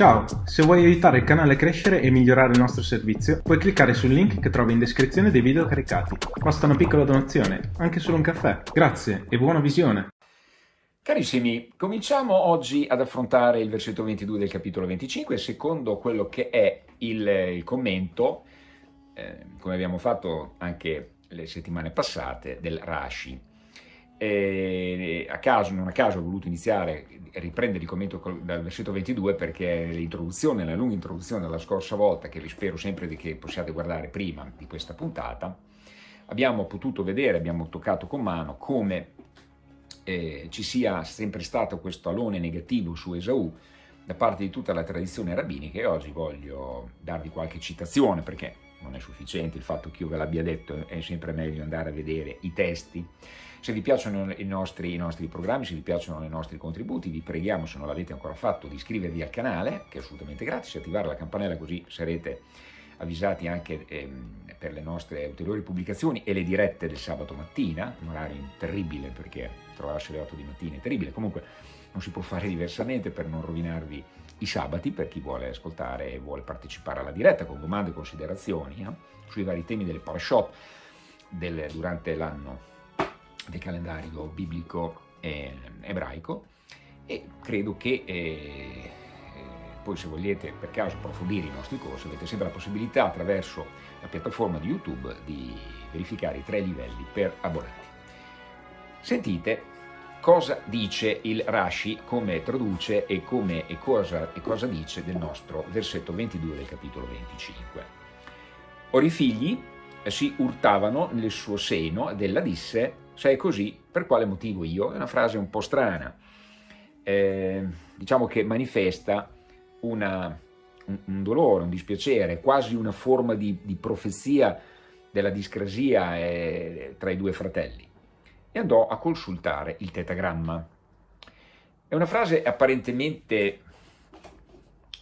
Ciao, se vuoi aiutare il canale a crescere e migliorare il nostro servizio, puoi cliccare sul link che trovi in descrizione dei video caricati. Basta una piccola donazione, anche solo un caffè. Grazie e buona visione! Carissimi, cominciamo oggi ad affrontare il versetto 22 del capitolo 25, secondo quello che è il, il commento, eh, come abbiamo fatto anche le settimane passate, del Rashi. E a caso, non a caso ho voluto iniziare, riprendere il commento dal versetto 22 perché l'introduzione, la lunga introduzione della scorsa volta, che vi spero sempre che possiate guardare prima di questa puntata, abbiamo potuto vedere, abbiamo toccato con mano come eh, ci sia sempre stato questo alone negativo su Esaù da parte di tutta la tradizione rabbinica e oggi voglio darvi qualche citazione perché non è sufficiente il fatto che io ve l'abbia detto, è sempre meglio andare a vedere i testi. Se vi piacciono i nostri, i nostri, programmi, se vi piacciono i nostri contributi, vi preghiamo, se non l'avete ancora fatto, di iscrivervi al canale, che è assolutamente gratis, attivare la campanella così sarete avvisati anche ehm, per le nostre ulteriori pubblicazioni e le dirette del sabato mattina, un orario terribile perché trovarsi alle 8 di mattina è terribile, comunque non si può fare diversamente per non rovinarvi i sabati per chi vuole ascoltare e vuole partecipare alla diretta con domande e considerazioni no? sui vari temi delle parashot del, durante l'anno del calendario biblico eh, ebraico e credo che eh, eh, poi se volete per caso approfondire i nostri corsi avete sempre la possibilità attraverso la piattaforma di YouTube di verificare i tre livelli per abbonati. Sentite cosa dice il Rashi, come traduce e, come, e, cosa, e cosa dice del nostro versetto 22 del capitolo 25. Ora i figli si urtavano nel suo seno ed ella disse se è così, per quale motivo io? È una frase un po' strana, eh, diciamo che manifesta una, un, un, dolore, un dispiacere, quasi una forma di, di profezia della discrasia eh, tra i due fratelli. E andò a consultare il tetagramma. È una frase apparentemente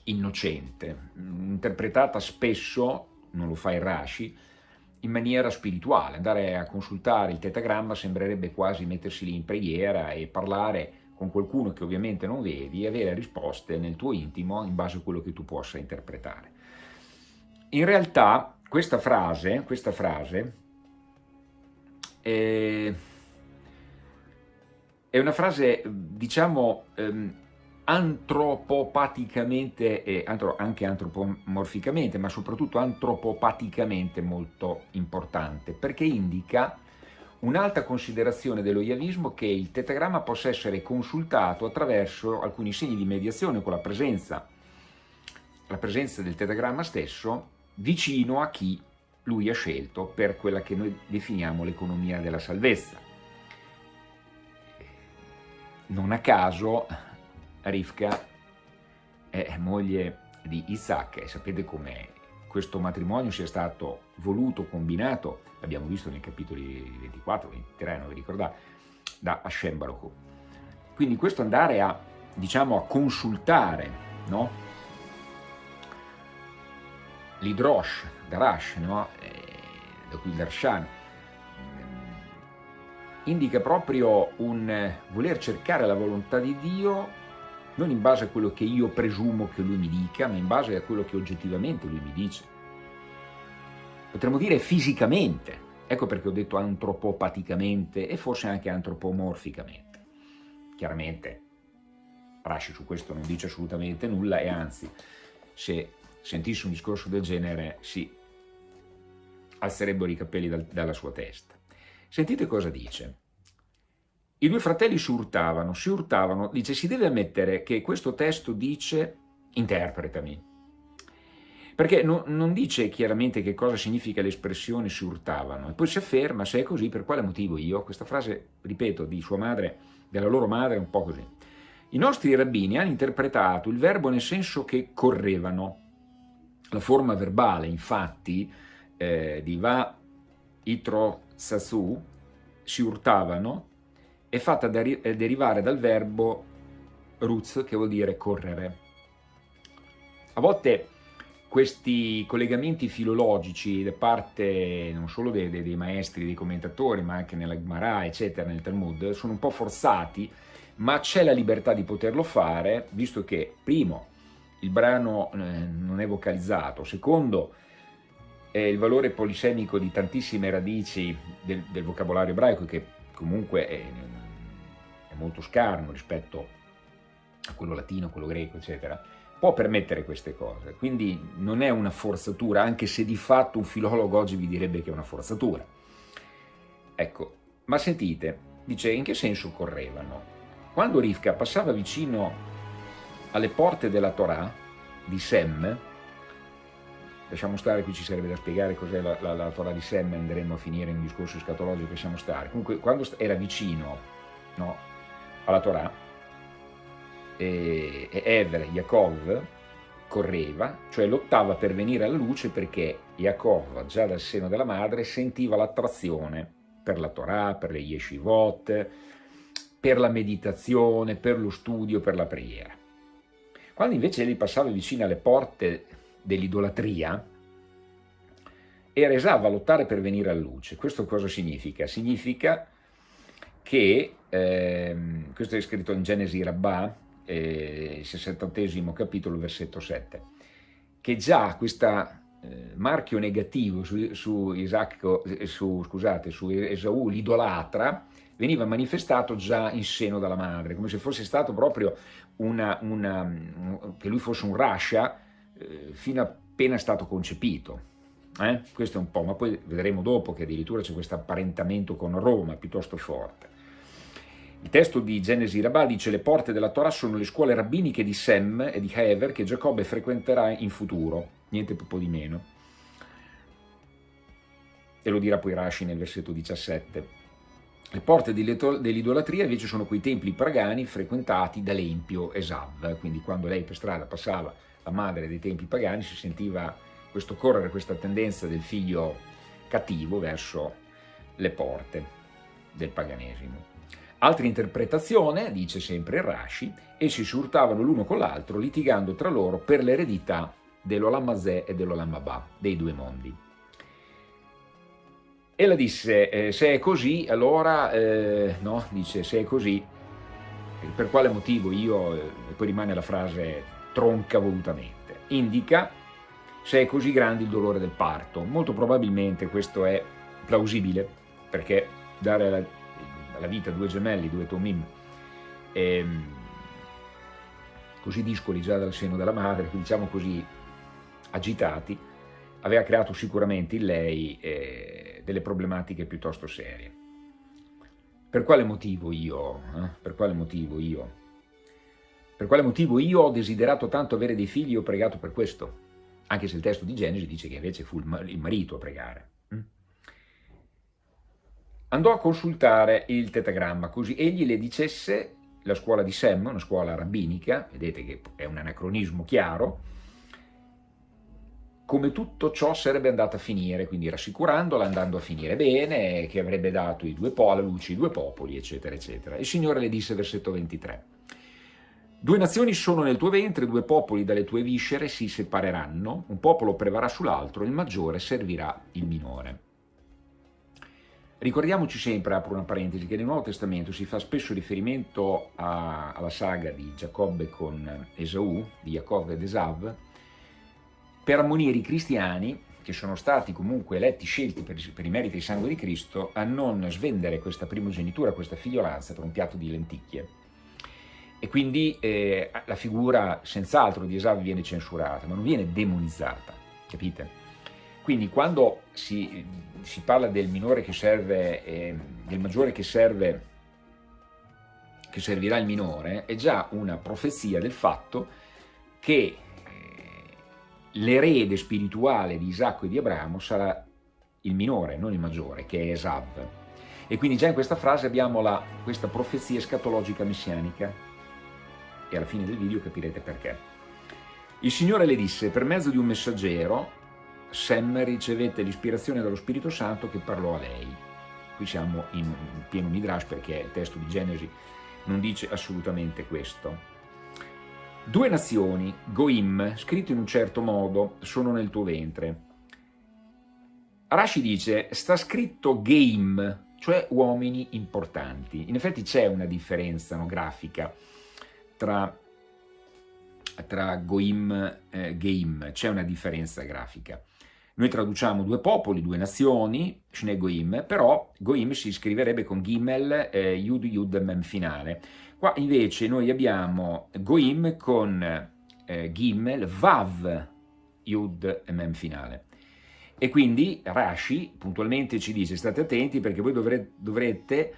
innocente, interpretata spesso, non lo fa il Rashi, in maniera spirituale, andare a consultare il tetagramma sembrerebbe quasi mettersi lì in preghiera e parlare con qualcuno che ovviamente non vedi e avere risposte nel tuo intimo in base a quello che tu possa interpretare. In realtà questa frase, questa frase è, è una frase diciamo ehm, antropopaticamente e anche antropomorficamente, ma soprattutto antropopaticamente molto importante, perché indica un'alta considerazione dello yavismo che il tetagramma possa essere consultato attraverso alcuni segni di mediazione con la presenza, la presenza del tetagramma stesso vicino a chi lui ha scelto per quella che noi definiamo l'economia della salvezza. Non a caso Rivka è moglie di Isaac e sapete come questo matrimonio sia stato voluto, combinato, l'abbiamo visto nei capitoli 24, 23, non vi ricordate, da Hashem Baruch. Quindi questo andare a, diciamo, a consultare, no? L'Idrosh, Darash, no? Eh, da qui il Darshan, indica proprio un voler cercare la volontà di Dio non in base a quello che io presumo che lui mi dica, ma in base a quello che oggettivamente lui mi dice. Potremmo dire fisicamente, ecco perché ho detto antropopaticamente e forse anche antropomorficamente. Chiaramente Rashi su questo non dice assolutamente nulla e anzi, se sentisse un discorso del genere si alzerebbero i capelli dal, dalla sua testa. Sentite cosa dice. I due fratelli si urtavano, si urtavano, dice si deve ammettere che questo testo dice interpretami, perché no, non dice chiaramente che cosa significa l'espressione si urtavano, e poi si afferma se è così per quale motivo io, questa frase, ripeto, di sua madre, della loro madre è un po' così. I nostri rabbini hanno interpretato il verbo nel senso che correvano, la forma verbale infatti eh, di va itro sasu, si urtavano, è fatta derivare dal verbo ruz, che vuol dire correre. A volte questi collegamenti filologici da parte non solo dei, dei, maestri, dei commentatori, ma anche nella Gemara, eccetera, nel Talmud, sono un po' forzati, ma c'è la libertà di poterlo fare, visto che, primo, il brano eh, non è vocalizzato, secondo è il valore polisemico di tantissime radici del, del vocabolario ebraico che comunque è, è molto scarno rispetto a quello latino, quello greco, eccetera, può permettere queste cose. Quindi non è una forzatura, anche se di fatto un filologo oggi vi direbbe che è una forzatura. Ecco, ma sentite, dice in che senso correvano? Quando Rivka passava vicino alle porte della Torah di Sem, lasciamo stare, qui ci sarebbe da spiegare cos'è la, la, la, Torah di Sem, andremo a finire in un discorso escatologico, lasciamo stare. Comunque, quando era vicino no, alla Torah, e, e Ever, Yaakov, correva, cioè lottava per venire alla luce perché Yaakov, già dal seno della madre, sentiva l'attrazione per la Torah, per le yeshivot, per la meditazione, per lo studio, per la preghiera. Quando invece egli passava vicino alle porte dell'idolatria, era esava a lottare per venire alla luce. Questo cosa significa? Significa che, eh, questo è scritto in Genesi Rabbah, eh, 68 capitolo, versetto 7, che già questo eh, marchio negativo su, su, Isacco, eh, su, scusate, su Esaù, l'idolatra, veniva manifestato già in seno dalla madre, come se fosse stato proprio una, una, che lui fosse un rascia eh, fino appena stato concepito. Eh? Questo è un po', ma poi vedremo dopo che addirittura c'è questo apparentamento con Roma piuttosto forte. Il testo di Genesi Rabbah dice le porte della Torah sono le scuole rabbiniche di Sem e di Hever che Giacobbe frequenterà in futuro, niente po' di meno. E lo dirà poi Rashi nel versetto 17. Le porte dell'idolatria invece sono quei templi pagani frequentati dall'empio Esav, quindi quando lei per strada passava la madre dei templi pagani si sentiva questo correre, questa tendenza del figlio cattivo verso le porte del paganesimo. Altra interpretazione, dice sempre Rashi, essi si urtavano l'uno con l'altro litigando tra loro per l'eredità dell'Olamazè e dell'Olamabà, dei due mondi. Ella disse, eh, se è così, allora, eh, no, dice, se è così, per quale motivo io, eh, e poi rimane la frase tronca volutamente, indica se è così grande il dolore del parto. Molto probabilmente questo è plausibile, perché dare la, la vita due gemelli, due tomim, ehm, così discoli già dal seno della madre, diciamo così agitati, aveva creato sicuramente in lei eh, delle problematiche piuttosto serie. Per quale motivo io? Eh? Per quale motivo io? Per quale motivo io ho desiderato tanto avere dei figli e ho pregato per questo? Anche se il testo di Genesi dice che invece fu il marito a pregare. Hm? Andò a consultare il tetagramma, così egli le dicesse la scuola di Sem, una scuola rabbinica, vedete che è un anacronismo chiaro, come tutto ciò sarebbe andato a finire, quindi rassicurandola, andando a finire bene, che avrebbe dato i due po alla luce i due popoli, eccetera, eccetera. Il Signore le disse, versetto 23, Due nazioni sono nel tuo ventre, due popoli dalle tue viscere si separeranno, un popolo prevarrà sull'altro, il maggiore servirà il minore. Ricordiamoci sempre, apro una parentesi, che nel Nuovo Testamento si fa spesso riferimento a, alla saga di Giacobbe con Esaù, di Jacob ed Esav, per ammonire i cristiani, che sono stati comunque eletti, scelti per, per i meriti di sangue di Cristo, a non svendere questa primogenitura, questa figliolanza per un piatto di lenticchie. E quindi eh, la figura senz'altro di Esav viene censurata, ma non viene demonizzata, capite? Quindi quando si, si parla del minore che serve, eh, del maggiore che serve, che servirà il minore, è già una profezia del fatto che l'erede spirituale di Isacco e di Abramo sarà il minore, non il maggiore, che è Esav. E quindi già in questa frase abbiamo la, questa profezia escatologica messianica e alla fine del video capirete perché. Il Signore le disse, per mezzo di un messaggero, Sem ricevette l'ispirazione dello Spirito Santo che parlò a lei. Qui siamo in pieno midrash perché il testo di Genesi non dice assolutamente questo. Due nazioni, Goim, scritto in un certo modo, sono nel tuo ventre. Rashi dice, sta scritto Game, cioè uomini importanti. In effetti c'è una differenza no, grafica tra tra Goim e Geim, c'è una differenza grafica. Noi traduciamo due popoli, due nazioni, Shne Goim, però Goim si scriverebbe con Gimel, eh, Yud Yud Mem finale. Qua invece noi abbiamo Goim con eh, Gimel, Vav, Yud Mem finale. E quindi Rashi puntualmente ci dice, state attenti perché voi dovrete, dovrete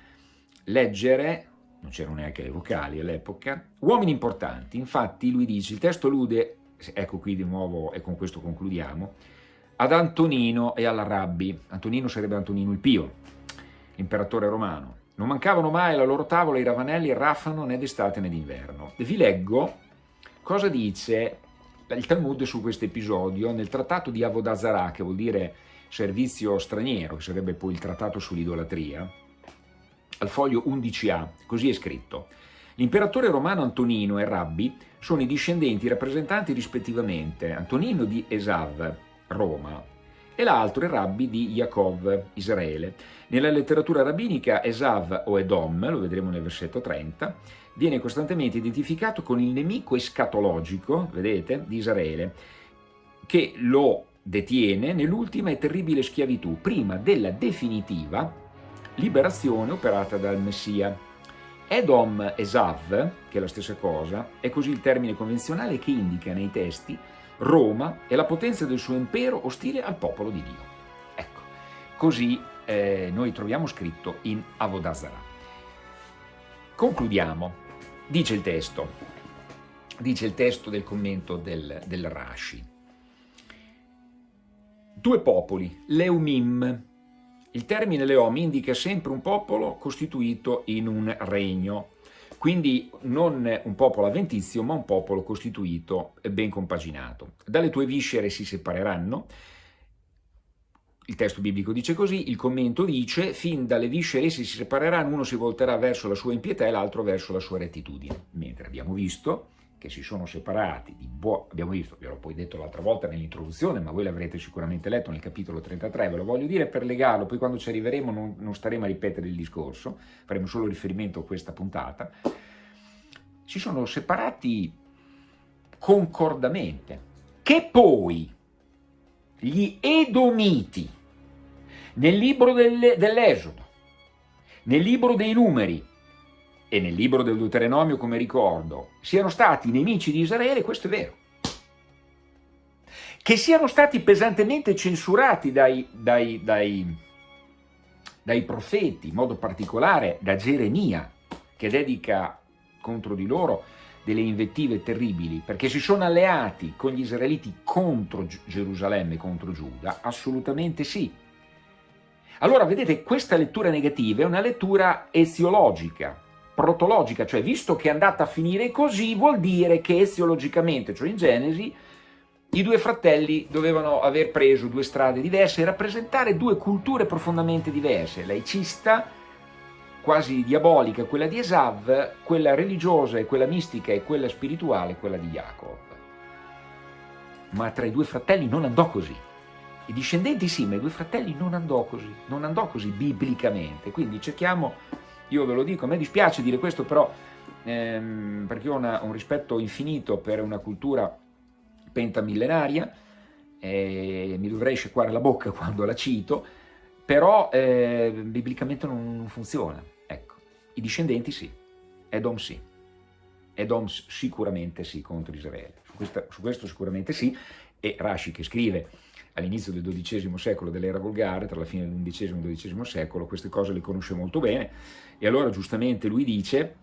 leggere, non c'erano neanche le vocali all'epoca, uomini importanti. Infatti lui dice, il testo allude, ecco qui di nuovo e con questo concludiamo, ad Antonino e alla Rabbi. Antonino sarebbe Antonino il Pio, imperatore romano. Non mancavano mai alla loro tavola i ravanelli e raffano né d'estate né d'inverno. Vi leggo cosa dice il Talmud su questo episodio nel trattato di Avodazara, che vuol dire servizio straniero, che sarebbe poi il trattato sull'idolatria, al foglio 11a, così è scritto. L'imperatore romano Antonino e Rabbi sono i discendenti rappresentanti rispettivamente Antonino di Esav, Roma, e l'altro è Rabbi di Yaakov, Israele. Nella letteratura rabbinica Esav o Edom, lo vedremo nel versetto 30, viene costantemente identificato con il nemico escatologico, vedete, di Israele, che lo detiene nell'ultima e terribile schiavitù, prima della definitiva liberazione operata dal Messia. Edom Esav, che è la stessa cosa, è così il termine convenzionale che indica nei testi Roma e la potenza del suo impero ostile al popolo di Dio. Ecco, così eh, noi troviamo scritto in Avodazara. Concludiamo, dice il testo, dice il testo del commento del, del Rashi. Due popoli, Leumim. Il termine Leom indica sempre un popolo costituito in un regno, quindi non un popolo avventizio, ma un popolo costituito e ben compaginato. Dalle tue viscere si separeranno, il testo biblico dice così, il commento dice, fin dalle viscere si separeranno, uno si volterà verso la sua impietà e l'altro verso la sua rettitudine. Mentre abbiamo visto che si sono separati, abbiamo visto, vi l'ho poi detto l'altra volta nell'introduzione, ma voi l'avrete sicuramente letto nel capitolo 33, ve lo voglio dire per legarlo, poi quando ci arriveremo non, non staremo a ripetere il discorso, faremo solo riferimento a questa puntata, si sono separati concordamente, che poi gli Edomiti, nel libro dell'Esodo, nel libro dei Numeri e nel libro del Deuteronomio, come ricordo, siano stati nemici di Israele, questo è vero. Che siano stati pesantemente censurati dai, dai, dai, dai profeti, in modo particolare da Geremia, che dedica contro di loro delle invettive terribili, perché si sono alleati con gli israeliti contro Gerusalemme, contro Giuda? Assolutamente sì. Allora, vedete, questa lettura negativa è una lettura eziologica, protologica, cioè visto che è andata a finire così, vuol dire che eziologicamente, cioè in Genesi, i due fratelli dovevano aver preso due strade diverse e rappresentare due culture profondamente diverse, laicista quasi diabolica, quella di Esav, quella religiosa e quella mistica e quella spirituale, quella di Jacob. Ma tra i due fratelli non andò così. I discendenti sì, ma i due fratelli non andò così, non andò così biblicamente. Quindi cerchiamo, io ve lo dico, a me dispiace dire questo, però ehm, perché ho una, un rispetto infinito per una cultura pentamillenaria, e mi dovrei sciacquare la bocca quando la cito, però eh, biblicamente non funziona. Ecco, i discendenti sì, Edom sì, Edom sicuramente sì contro Israele, su, questa, su questo sicuramente sì, e Rashi che scrive all'inizio del XII secolo dell'era volgare, tra la fine del XI e il XII secolo, queste cose le conosce molto bene, e allora giustamente lui dice,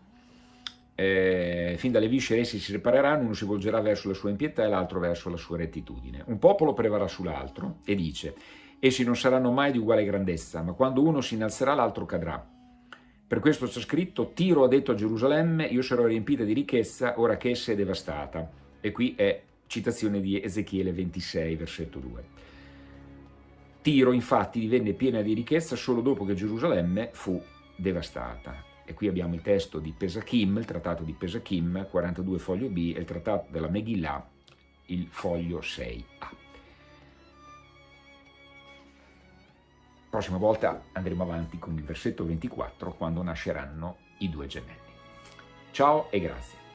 eh, fin dalle viscere essi si separeranno, uno si volgerà verso la sua impietà e l'altro verso la sua rettitudine. Un popolo prevarrà sull'altro, e dice, Essi non saranno mai di uguale grandezza, ma quando uno si innalzerà l'altro cadrà. Per questo c'è scritto, Tiro ha detto a Gerusalemme, io sarò riempita di ricchezza ora che essa è devastata. E qui è citazione di Ezechiele 26, versetto 2. Tiro infatti divenne piena di ricchezza solo dopo che Gerusalemme fu devastata. E qui abbiamo il testo di Pesachim, il trattato di Pesachim, 42 foglio B, e il trattato della Megillah, il foglio 6A. prossima volta andremo avanti con il versetto 24 quando nasceranno i due gemelli. Ciao e grazie.